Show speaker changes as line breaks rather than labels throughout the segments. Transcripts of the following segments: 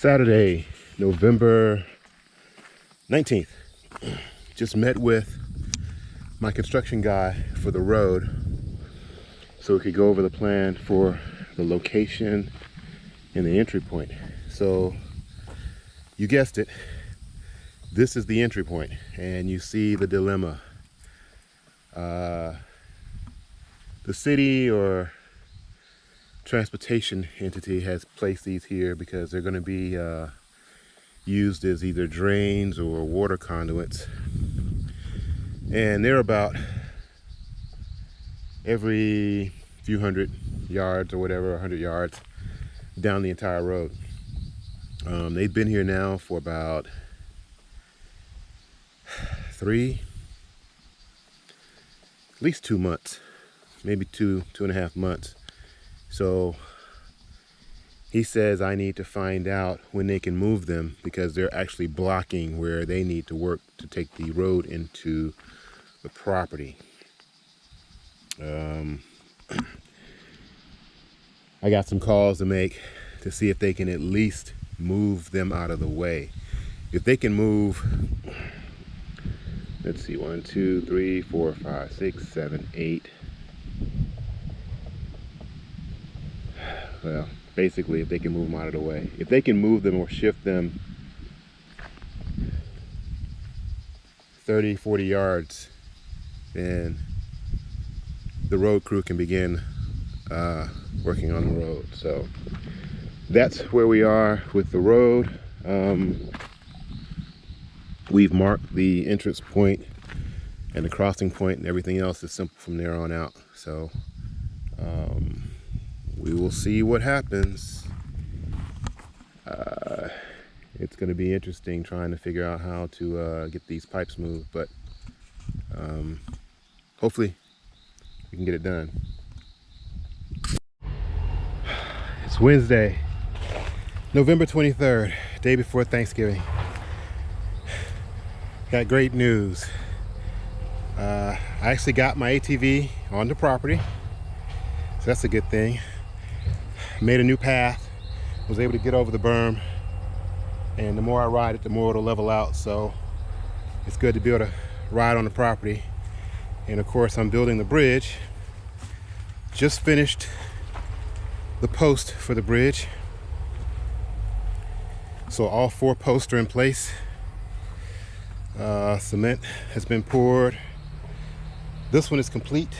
Saturday, November 19th. Just met with my construction guy for the road so we could go over the plan for the location and the entry point. So you guessed it, this is the entry point and you see the dilemma. Uh, the city or transportation entity has placed these here because they're going to be uh, used as either drains or water conduits. And they're about every few hundred yards or whatever 100 yards down the entire road. Um, they've been here now for about three at least two months maybe two two and a half months so he says I need to find out when they can move them because they're actually blocking where they need to work to take the road into the property. Um, I got some calls to make to see if they can at least move them out of the way. If they can move, let's see, one, two, three, four, five, six, seven, eight, well basically if they can move them out of the way. If they can move them or shift them 30 40 yards then the road crew can begin uh, working on the road. So that's where we are with the road. Um, we've marked the entrance point and the crossing point and everything else is simple from there on out. So um, we will see what happens. Uh, it's going to be interesting trying to figure out how to uh, get these pipes moved, but um, hopefully we can get it done. It's Wednesday, November 23rd, day before Thanksgiving. Got great news. Uh, I actually got my ATV on the property, so that's a good thing made a new path was able to get over the berm and the more I ride it the more it'll level out. So it's good to be able to ride on the property. And of course I'm building the bridge. Just finished the post for the bridge. So all four posts are in place. Uh, cement has been poured. This one is complete.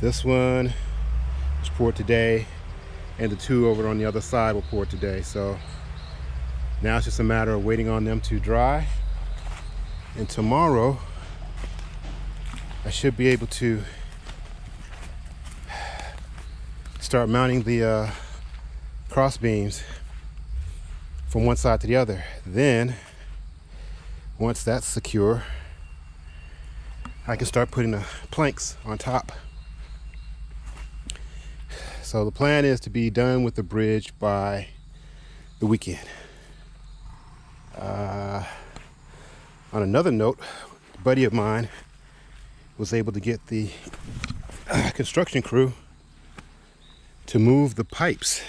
This one was poured today and the two over on the other side were poured today. So now it's just a matter of waiting on them to dry. And tomorrow I should be able to start mounting the uh, cross beams from one side to the other. Then once that's secure I can start putting the planks on top so the plan is to be done with the bridge by the weekend. Uh, on another note, a buddy of mine was able to get the uh, construction crew to move the pipes,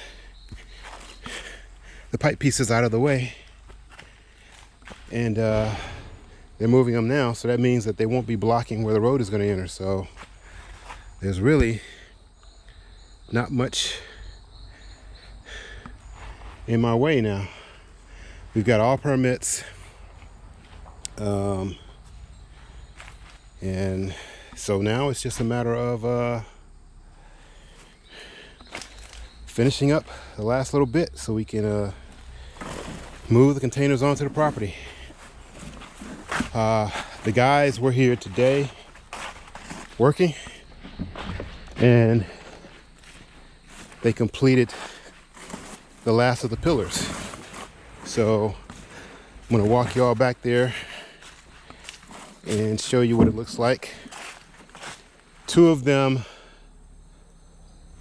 the pipe pieces out of the way. And uh, they're moving them now, so that means that they won't be blocking where the road is going to enter. So there's really not much in my way now. We've got all permits. Um, and so now it's just a matter of uh, finishing up the last little bit so we can uh, move the containers onto the property. Uh, the guys were here today working and they completed the last of the pillars. So I'm gonna walk y'all back there and show you what it looks like. Two of them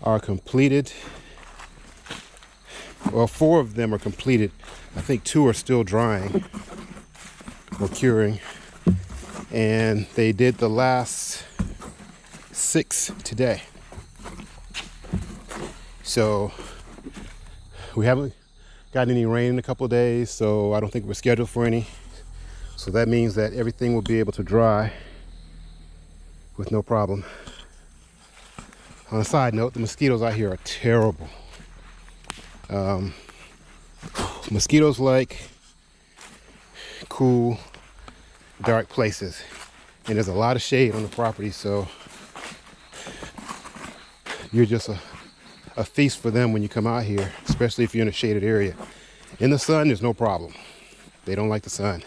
are completed. Well, four of them are completed. I think two are still drying or curing. And they did the last six today. So we haven't gotten any rain in a couple days, so I don't think we're scheduled for any. So that means that everything will be able to dry with no problem. On a side note, the mosquitoes out here are terrible. Um, mosquitoes like cool, dark places. And there's a lot of shade on the property, so you're just a, a feast for them when you come out here, especially if you're in a shaded area. In the sun, there's no problem. They don't like the sun.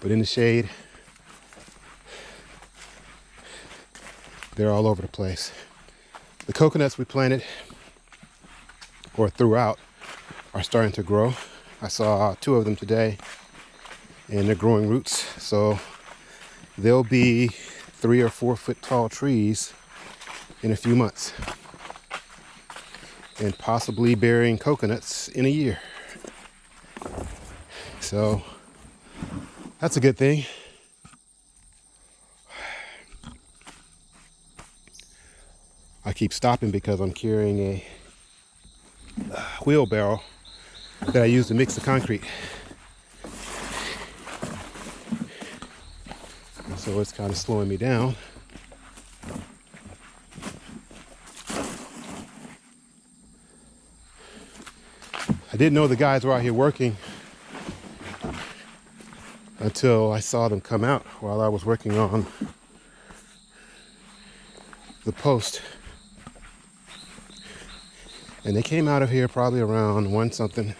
But in the shade, they're all over the place. The coconuts we planted or throughout are starting to grow. I saw two of them today and they're growing roots. So they'll be three or four foot tall trees in a few months and possibly burying coconuts in a year. So that's a good thing. I keep stopping because I'm carrying a wheelbarrow that I use to mix the concrete. So it's kind of slowing me down. I didn't know the guys were out here working until I saw them come out while I was working on the post. And they came out of here probably around one something,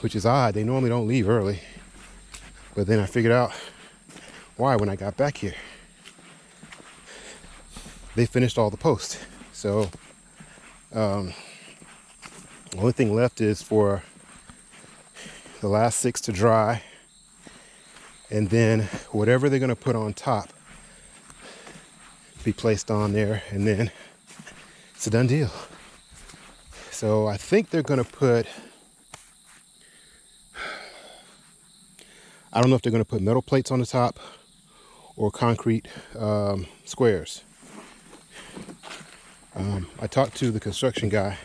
which is odd. They normally don't leave early. But then I figured out why when I got back here. They finished all the posts. So um, the only thing left is for the last six to dry. And then whatever they're gonna put on top be placed on there and then it's a done deal. So I think they're gonna put, I don't know if they're gonna put metal plates on the top or concrete um, squares. Um, I talked to the construction guy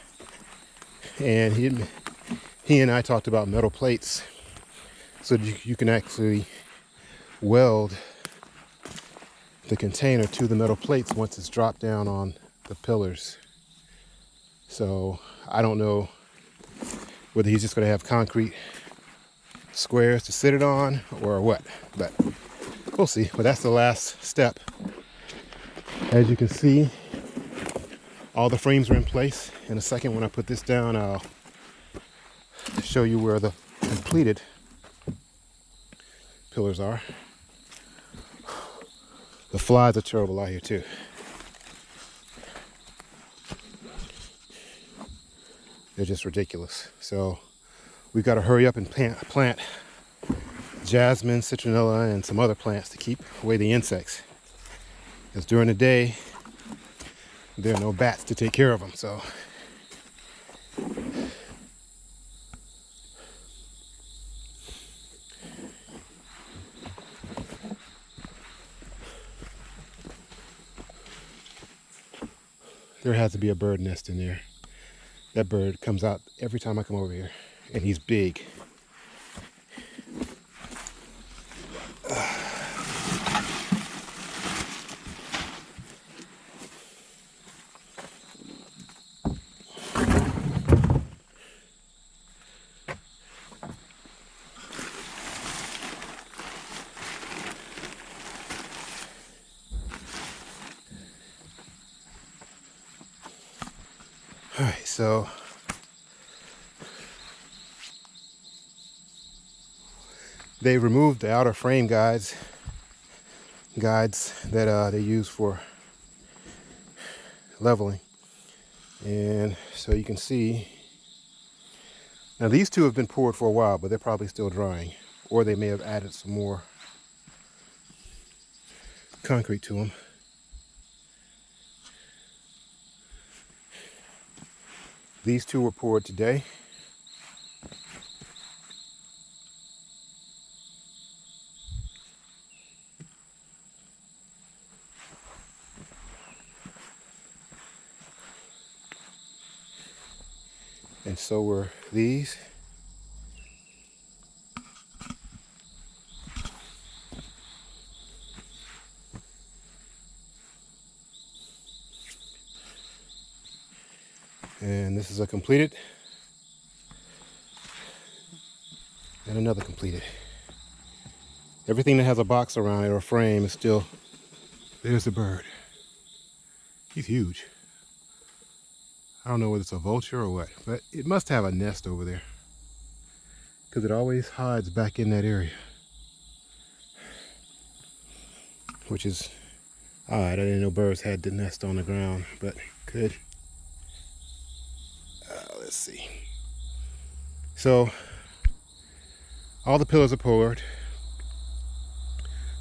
and he, he and I talked about metal plates so you, you can actually weld the container to the metal plates once it's dropped down on the pillars. So I don't know whether he's just going to have concrete squares to sit it on or what, but we'll see. But that's the last step. As you can see, all the frames are in place. In a second, when I put this down, I'll show you where the completed pillars are. The flies are terrible out here too. They're just ridiculous. So we've got to hurry up and plant, plant jasmine, citronella, and some other plants to keep away the insects. Because during the day, there are no bats to take care of them. So there has to be a bird nest in there. That bird comes out every time I come over here, and he's big. All right, so they removed the outer frame guides, guides that uh, they use for leveling. And so you can see, now these two have been poured for a while, but they're probably still drying. Or they may have added some more concrete to them. These two were poured today. And so were these. A completed and another completed. Everything that has a box around it or a frame is still, there's the bird. He's huge. I don't know whether it's a vulture or what, but it must have a nest over there because it always hides back in that area. Which is odd. I didn't know birds had the nest on the ground, but could. Let's see. So all the pillars are poured.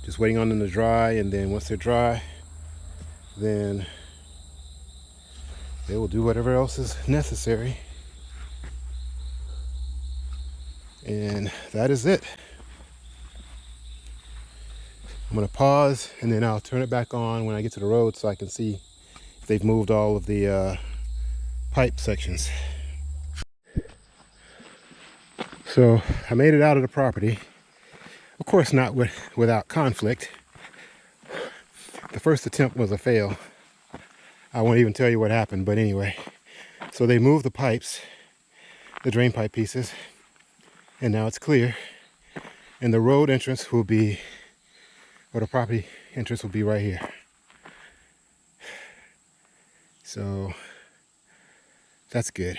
Just waiting on them to dry, and then once they're dry, then they will do whatever else is necessary. And that is it. I'm gonna pause and then I'll turn it back on when I get to the road so I can see if they've moved all of the uh, pipe sections. So I made it out of the property. Of course not with, without conflict. The first attempt was a fail. I won't even tell you what happened, but anyway. So they moved the pipes, the drain pipe pieces, and now it's clear. And the road entrance will be, or the property entrance will be right here. So that's good.